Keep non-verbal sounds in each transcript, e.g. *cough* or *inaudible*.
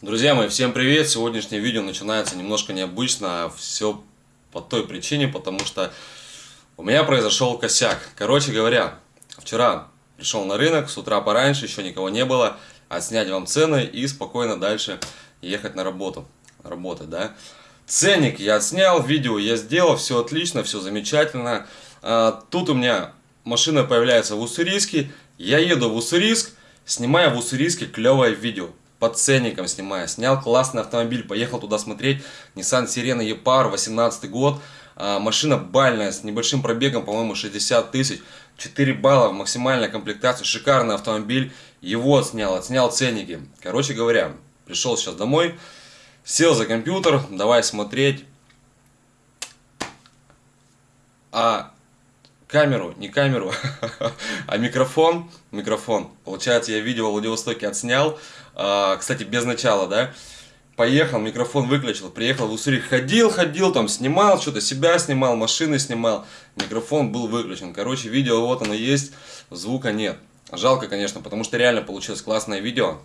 Друзья мои, всем привет! Сегодняшнее видео начинается немножко необычно. Все по той причине, потому что у меня произошел косяк. Короче говоря, вчера пришел на рынок, с утра пораньше, еще никого не было. Отснять вам цены и спокойно дальше ехать на работу. Работать, да? Ценник я отснял, видео я сделал, все отлично, все замечательно. А, тут у меня машина появляется в Уссурийске. Я еду в Уссурийск, снимаю в Уссурийске клевое видео под ценником снимаю. Снял классный автомобиль, поехал туда смотреть. Nissan Sirena E-Power, 18 год. А, машина бальная, с небольшим пробегом, по-моему, 60 тысяч. 4 балла в максимальной комплектации. Шикарный автомобиль. Его снял, отснял ценники. Короче говоря, пришел сейчас домой. Сел за компьютер, давай смотреть. А камеру, не камеру, *laughs* а микрофон, микрофон. Получается, я видео в Владивостоке отснял, а, кстати, без начала, да. Поехал, микрофон выключил, приехал в Уссури, ходил, ходил, там снимал, что-то себя снимал, машины снимал, микрофон был выключен. Короче, видео вот оно есть, звука нет. Жалко, конечно, потому что реально получилось классное видео.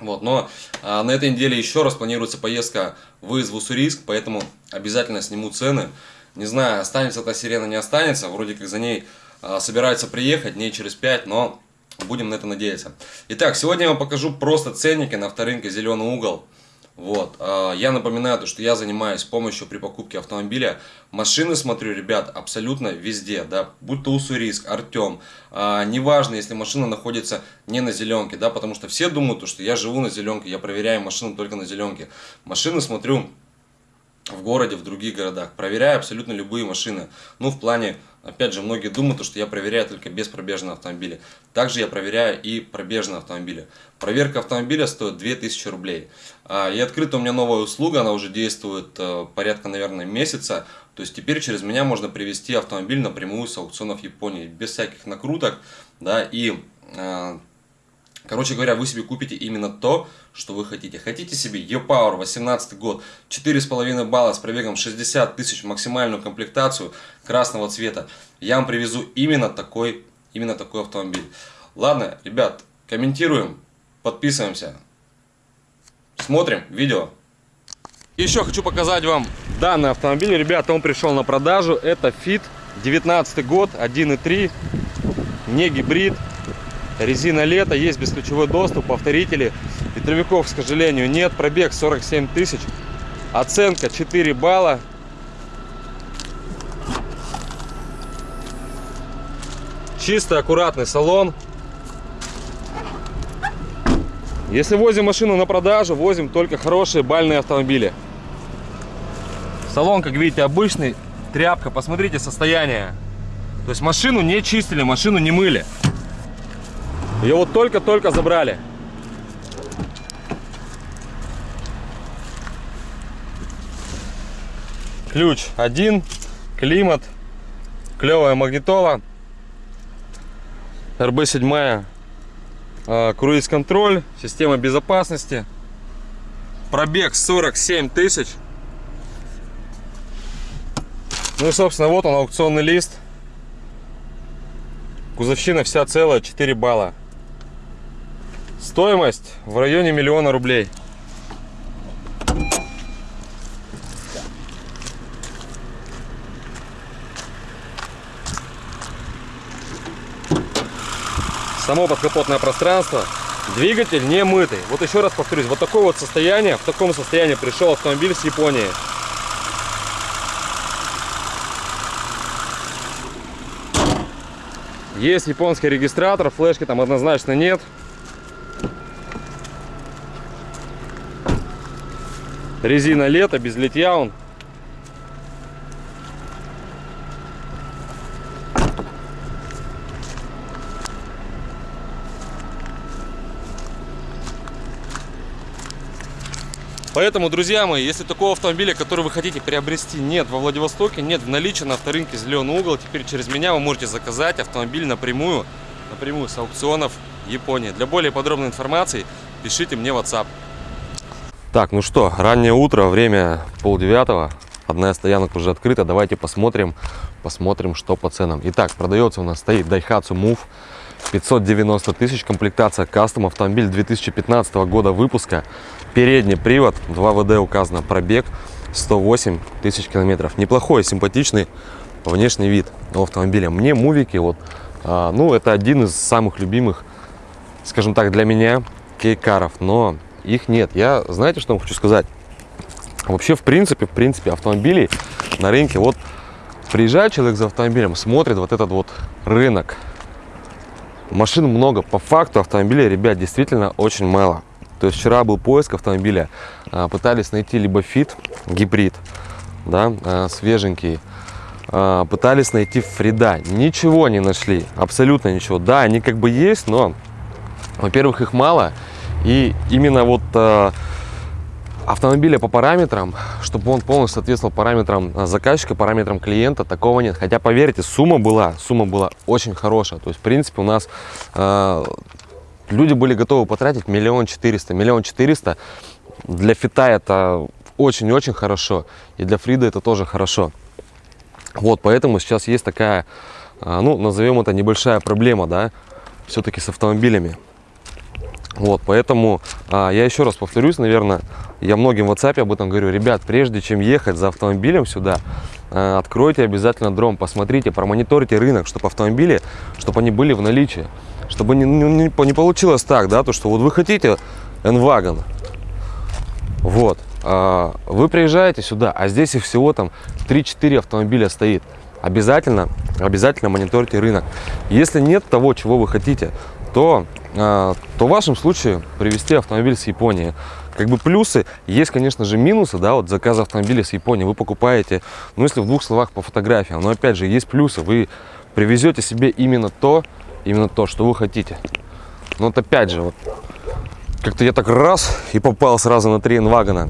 Вот, но а, на этой неделе еще раз планируется поездка выезд в Уссурийск, поэтому обязательно сниму цены. Не знаю, останется эта сирена, не останется. Вроде как за ней а, собирается приехать дней через 5, но будем на это надеяться. Итак, сегодня я вам покажу просто ценники на авторынке «Зеленый угол». Вот, а, я напоминаю, то, что я занимаюсь помощью при покупке автомобиля. Машины смотрю, ребят, абсолютно везде, да, будь то Уссурийск, Артем, а, неважно, если машина находится не на зеленке, да, потому что все думают, что я живу на зеленке, я проверяю машину только на зеленке. Машины смотрю в городе, в других городах. Проверяю абсолютно любые машины. Ну, в плане, опять же, многие думают, что я проверяю только беспробежные автомобили. Также я проверяю и пробежные автомобили. Проверка автомобиля стоит 2000 рублей. А, и открыта у меня новая услуга, она уже действует э, порядка, наверное, месяца. То есть теперь через меня можно привести автомобиль напрямую с аукционов Японии, без всяких накруток. Да, и э, Короче говоря, вы себе купите именно то, что вы хотите. Хотите себе E-Power 18 год, 4,5 балла с пробегом 60 тысяч, максимальную комплектацию красного цвета. Я вам привезу именно такой, именно такой автомобиль. Ладно, ребят, комментируем, подписываемся, смотрим видео. Еще хочу показать вам данный автомобиль. Ребята, он пришел на продажу. Это Fit 19 год, 1.3, не гибрид. Резина лето, есть бесключевой доступ, повторители. Ветровиков, к сожалению, нет. Пробег 47 тысяч. Оценка 4 балла. Чистый, аккуратный салон. Если возим машину на продажу, возим только хорошие бальные автомобили. Салон, как видите, обычный. Тряпка. Посмотрите состояние. То есть машину не чистили, машину не мыли. Ее вот только-только забрали. Ключ один, климат, клевая магнитола, РБ-7, а, круиз-контроль, система безопасности, пробег 47 тысяч. Ну и, собственно, вот он, аукционный лист. Кузовщина вся целая, 4 балла. Стоимость в районе миллиона рублей. Само подкапотное пространство. Двигатель не мытый. Вот еще раз повторюсь, вот такое вот состояние, в таком состоянии пришел автомобиль с Японии. Есть японский регистратор, флешки там однозначно нет. Резина лето, без литья он. Поэтому, друзья мои, если такого автомобиля, который вы хотите приобрести, нет во Владивостоке, нет в наличии на авторынке «Зеленый угол», теперь через меня вы можете заказать автомобиль напрямую, напрямую с аукционов Японии. Для более подробной информации пишите мне WhatsApp. Так, ну что, раннее утро, время полдевятого. Одна из стоянок уже открыта. Давайте посмотрим, посмотрим, что по ценам. Итак, продается у нас стоит Daihatsu Move 590 тысяч, комплектация кастом, автомобиль 2015 года выпуска, передний привод, 2 ВД указано, пробег 108 тысяч километров. Неплохой, симпатичный внешний вид автомобиля. Мне мувики, вот, а, ну, это один из самых любимых, скажем так, для меня кейкаров, но их нет. Я, знаете, что вам хочу сказать? Вообще, в принципе, в принципе, автомобилей на рынке, вот, приезжает человек за автомобилем, смотрит вот этот вот рынок, машин много, по факту автомобилей, ребят, действительно очень мало. То есть вчера был поиск автомобиля, а, пытались найти либо фит, гибрид, да, а, свеженький, а, пытались найти Фрида, ничего не нашли, абсолютно ничего. Да, они как бы есть, но, во-первых, их мало, и именно вот автомобиля по параметрам, чтобы он полностью соответствовал параметрам заказчика, параметрам клиента, такого нет. Хотя, поверьте, сумма была, сумма была очень хорошая. То есть, в принципе, у нас люди были готовы потратить миллион четыреста. Миллион четыреста для фита это очень-очень хорошо. И для Фрида это тоже хорошо. Вот, поэтому сейчас есть такая, а, ну, назовем это небольшая проблема, да, все-таки с автомобилями. Вот, поэтому а, я еще раз повторюсь, наверное, я многим в WhatsApp об этом говорю. Ребят, прежде чем ехать за автомобилем сюда, а, откройте обязательно дром, посмотрите, промониторите рынок, чтобы автомобили, чтобы они были в наличии. Чтобы не, не, не получилось так, да, то что вот вы хотите N-Wagon, вот, а, вы приезжаете сюда, а здесь их всего там 3-4 автомобиля стоит. Обязательно, обязательно мониторьте рынок. Если нет того, чего вы хотите, то, то в вашем случае привезти автомобиль с Японии. Как бы плюсы, есть, конечно же, минусы, да, вот заказ автомобиля с Японии вы покупаете, ну, если в двух словах по фотографиям, но опять же, есть плюсы, вы привезете себе именно то, именно то, что вы хотите. Но вот опять же, вот как-то я так раз и попал сразу на три инвагона.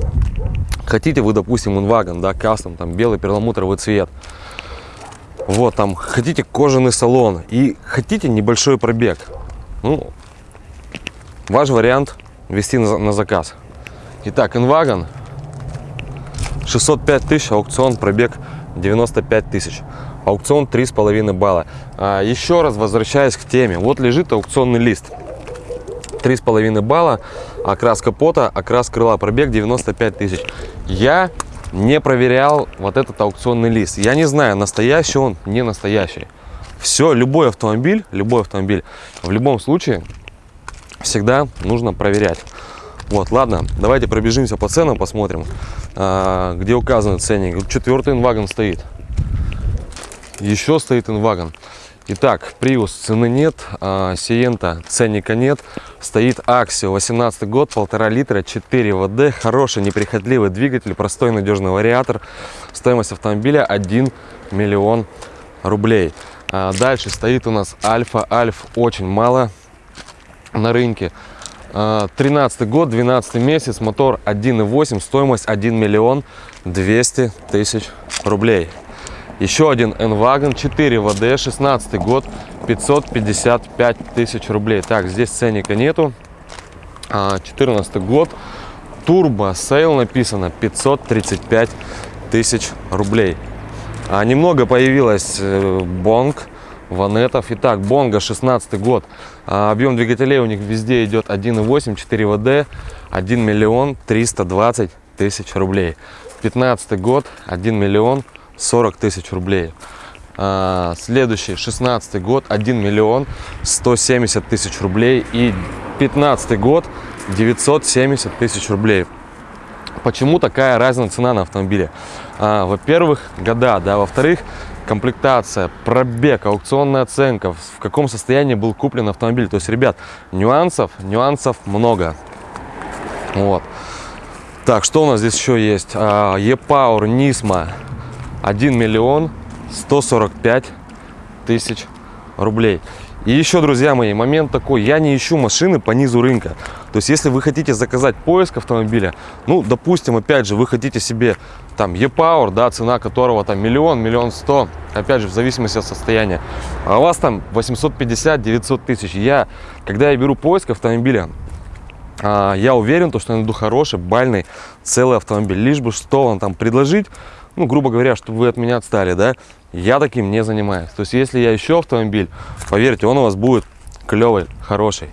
Хотите вы, допустим, инвагон, да, кастом, там белый перламутровый цвет. Вот, там, хотите кожаный салон и хотите небольшой пробег. Ну, ваш вариант вести на, на заказ. Итак, инвагон 605 тысяч, аукцион, пробег 95 тысяч аукцион 3,5 балла. А, еще раз возвращаясь к теме, вот лежит аукционный лист. 3,5 балла, окрас капота, окрас крыла, пробег 95 тысяч. Я не проверял вот этот аукционный лист. Я не знаю, настоящий он, не настоящий. Все, любой автомобиль, любой автомобиль, в любом случае, всегда нужно проверять. Вот, ладно, давайте пробежимся по ценам, посмотрим, а, где указаны ценник. Четвертый инвагон стоит еще стоит инвагон. Итак, Prius цены нет, а, Сиента ценника нет, стоит Axio 18 год, полтора литра, 4 ВД, хороший неприхотливый двигатель, простой надежный вариатор, стоимость автомобиля 1 миллион рублей. А, дальше стоит у нас Альфа, Альф очень мало на рынке, 13 а, год, 12 месяц, мотор 1.8, стоимость 1 миллион 200 тысяч рублей. Еще один N-Wagon 4WD, 16 год, 555 тысяч рублей. Так, здесь ценника нету. 14 а, год, турбо sale написано 535 тысяч рублей. А немного появилось э, бонг, ванетов. Итак, бонга 16 год. А, объем двигателей у них везде идет 1.8, 4 ВД, 1 миллион 320 тысяч рублей. 15 год, 1 миллион 40 тысяч рублей. А, следующий, 16 год, 1 миллион 170 тысяч рублей. И 15 год, 970 тысяч рублей. Почему такая разная цена на автомобиле? А, Во-первых, года, да, во-вторых, комплектация, пробег, аукционная оценка, в каком состоянии был куплен автомобиль. То есть, ребят, нюансов, нюансов много. Вот. Так, что у нас здесь еще есть? А, E-Power, Nismo, 1 миллион 145 тысяч рублей. И еще, друзья мои, момент такой, я не ищу машины по низу рынка. То есть, если вы хотите заказать поиск автомобиля, ну, допустим, опять же, вы хотите себе там e-Power, да, цена которого там миллион, миллион сто, опять же, в зависимости от состояния, а у вас там 850-900 тысяч. Я, когда я беру поиск автомобиля, а, я уверен, то, что я найду хороший, бальный, целый автомобиль. Лишь бы что он там предложить, ну, грубо говоря, чтобы вы от меня отстали, да, я таким не занимаюсь. То есть, если я ищу автомобиль, поверьте, он у вас будет клевый, хороший.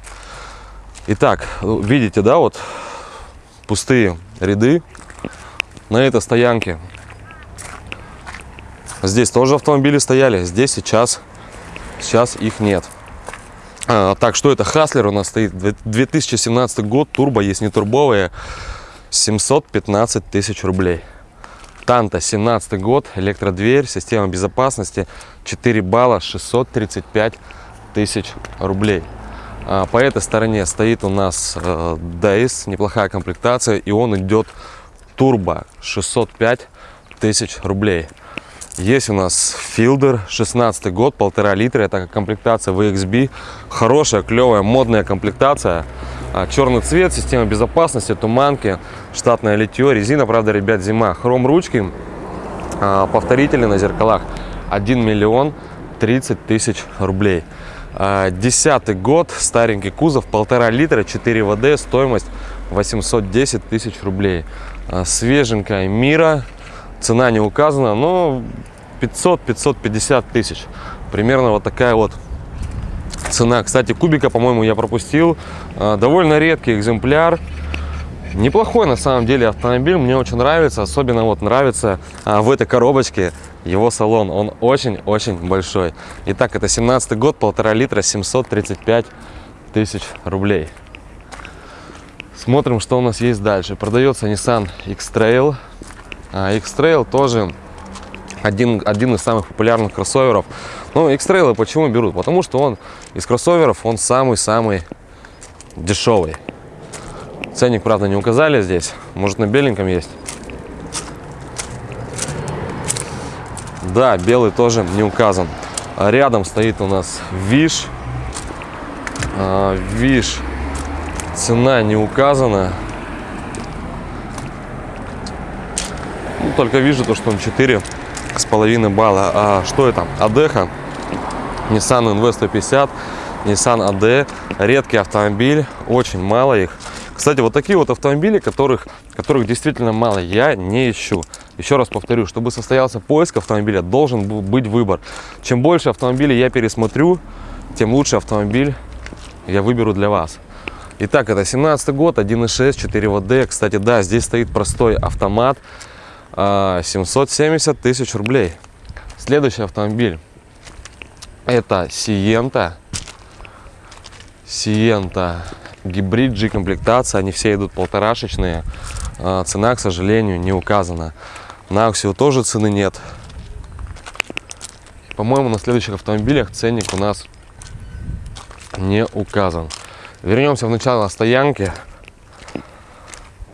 Итак, ну, видите, да, вот пустые ряды на этой стоянке. Здесь тоже автомобили стояли, здесь сейчас, сейчас их нет. А, так, что это? Хаслер у нас стоит, 2017 год, турбо, есть не турбовые, 715 тысяч рублей. Танта, 17 год, электродверь, система безопасности, 4 балла, 635 тысяч рублей. А, по этой стороне стоит у нас э, Days, неплохая комплектация, и он идет турбо, 605 тысяч рублей. Есть у нас Филдер, 16 год, полтора литра, это комплектация VXB, хорошая, клевая, модная комплектация. А, черный цвет, система безопасности, туманки, штатное литье, резина, правда, ребят, зима, хром ручки, а, повторители на зеркалах, 1 миллион 30 тысяч рублей. А, десятый год, старенький кузов, полтора литра, 4 ВД, стоимость 810 тысяч рублей. Свеженькая Мира, цена не указана, но 500-550 тысяч. Примерно вот такая вот цена. Кстати, кубика, по-моему, я пропустил. А, довольно редкий экземпляр. Неплохой на самом деле автомобиль, мне очень нравится, особенно вот нравится а, в этой коробочке его салон, он очень-очень большой. Итак, это 17 год, полтора литра, 735 тысяч рублей. Смотрим, что у нас есть дальше. Продается Nissan X-Trail. А, X-Trail тоже один, один из самых популярных кроссоверов. Ну, X-Trail почему берут? Потому что он из кроссоверов, он самый-самый дешевый. Ценник, правда, не указали здесь. Может, на беленьком есть. Да, белый тоже не указан. А рядом стоит у нас Виш. А, Виш. Цена не указана. Ну, только вижу то, что он 4 с половиной балла. А что это? Адеха, Nissan NV150, Nissan AD. Редкий автомобиль, очень мало их. Кстати, вот такие вот автомобили, которых, которых действительно мало, я не ищу. Еще раз повторю, чтобы состоялся поиск автомобиля, должен быть выбор. Чем больше автомобилей я пересмотрю, тем лучше автомобиль я выберу для вас. Итак, это 17 год, 1.6, 4 ВД. Кстати, да, здесь стоит простой автомат. 770 а, тысяч рублей. Следующий автомобиль. Это Сиента. Сиента. Гибрид G комплектация. Они все идут полторашечные. А, цена, к сожалению, не указана. На Аксио тоже цены нет. По-моему, на следующих автомобилях ценник у нас не указан. Вернемся в начало стоянки.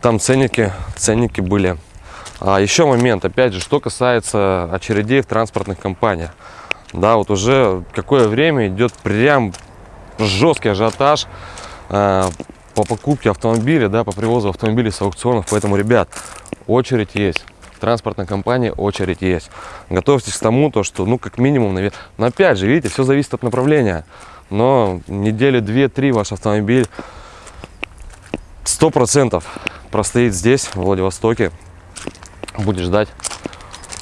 Там ценники, ценники были а еще момент, опять же, что касается очередей в транспортных компаниях. Да, вот уже какое время идет прям жесткий ажиотаж э, по покупке автомобиля, да, по привозу автомобилей с аукционов. Поэтому, ребят, очередь есть. В транспортной компании очередь есть. Готовьтесь к тому, то, что, ну, как минимум, наверное, но опять же, видите, все зависит от направления. Но недели две-три ваш автомобиль сто процентов простоит здесь, в Владивостоке, будет ждать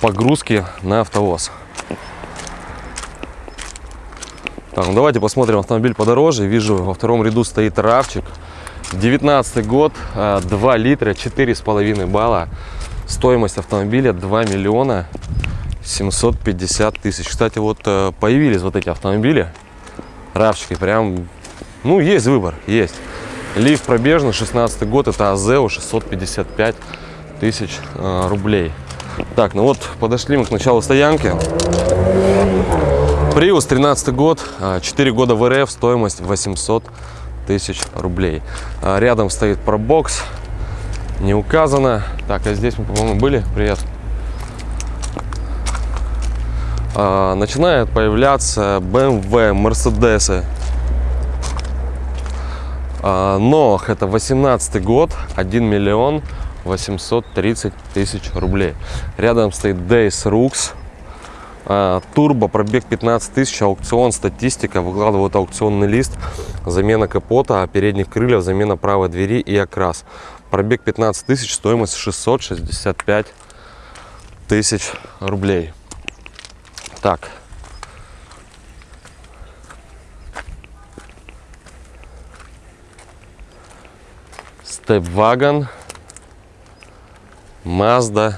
погрузки на автовоз. Так, ну давайте посмотрим автомобиль подороже. Вижу, во втором ряду стоит равчик. 19 год, 2 а, литра, 4,5 балла. Стоимость автомобиля 2 миллиона 750 тысяч. Кстати, вот э, появились вот эти автомобили. Равчики, прям, ну, есть выбор, есть. Лифт пробежный, 16 год, это АЗО 655 тысяч э, рублей. Так, ну вот подошли мы к началу стоянки. Приус 13 год, 4 а, года в РФ, стоимость 800 тысяч рублей. Рядом стоит пробокс, не указано. Так, а здесь мы, по-моему, были. Привет. А, начинают появляться BMW, Мерседесы. Но это 18 год, 1 миллион 830 тысяч рублей. Рядом стоит Days Rux. А, турбо, пробег 15 тысяч, аукцион, статистика, выкладывают аукционный лист, замена капота, передних крыльев, замена правой двери и окрас. Пробег 15 тысяч, стоимость 665 тысяч рублей. Так. Степвагон, Mazda.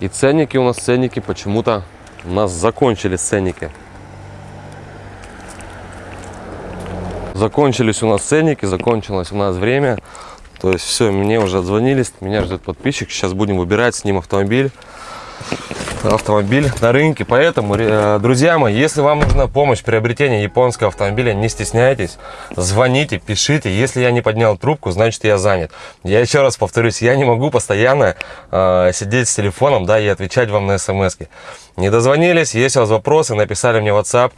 И ценники у нас, ценники почему-то у нас закончились ценники. Закончились у нас ценники, закончилось у нас время. То есть все, мне уже отзвонились, меня ждет подписчик. Сейчас будем выбирать с ним автомобиль. Автомобиль на рынке. Поэтому, э, друзья мои, если вам нужна помощь в приобретении японского автомобиля, не стесняйтесь, звоните, пишите. Если я не поднял трубку, значит я занят. Я еще раз повторюсь, я не могу постоянно э, сидеть с телефоном да, и отвечать вам на смс. -ки. Не дозвонились, есть у вас вопросы, написали мне в WhatsApp.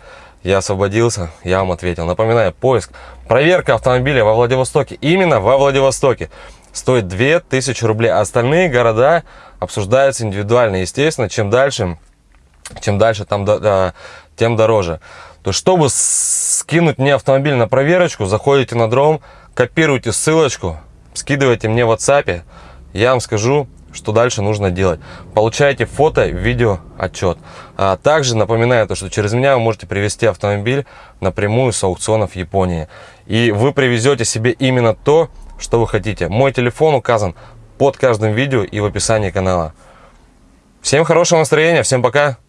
Я освободился, я вам ответил. Напоминаю, поиск, проверка автомобиля во Владивостоке. Именно во Владивостоке. Стоит 2000 рублей. Остальные города обсуждаются индивидуально. Естественно, чем дальше, чем дальше, там, тем дороже. То есть, чтобы скинуть мне автомобиль на проверочку, заходите на дром, копируйте ссылочку, скидывайте мне в WhatsApp. Я вам скажу, что дальше нужно делать. Получаете фото, видео, отчет. А также напоминаю, то, что через меня вы можете привезти автомобиль напрямую с аукционов Японии. И вы привезете себе именно то, что вы хотите. Мой телефон указан под каждым видео и в описании канала. Всем хорошего настроения, всем пока!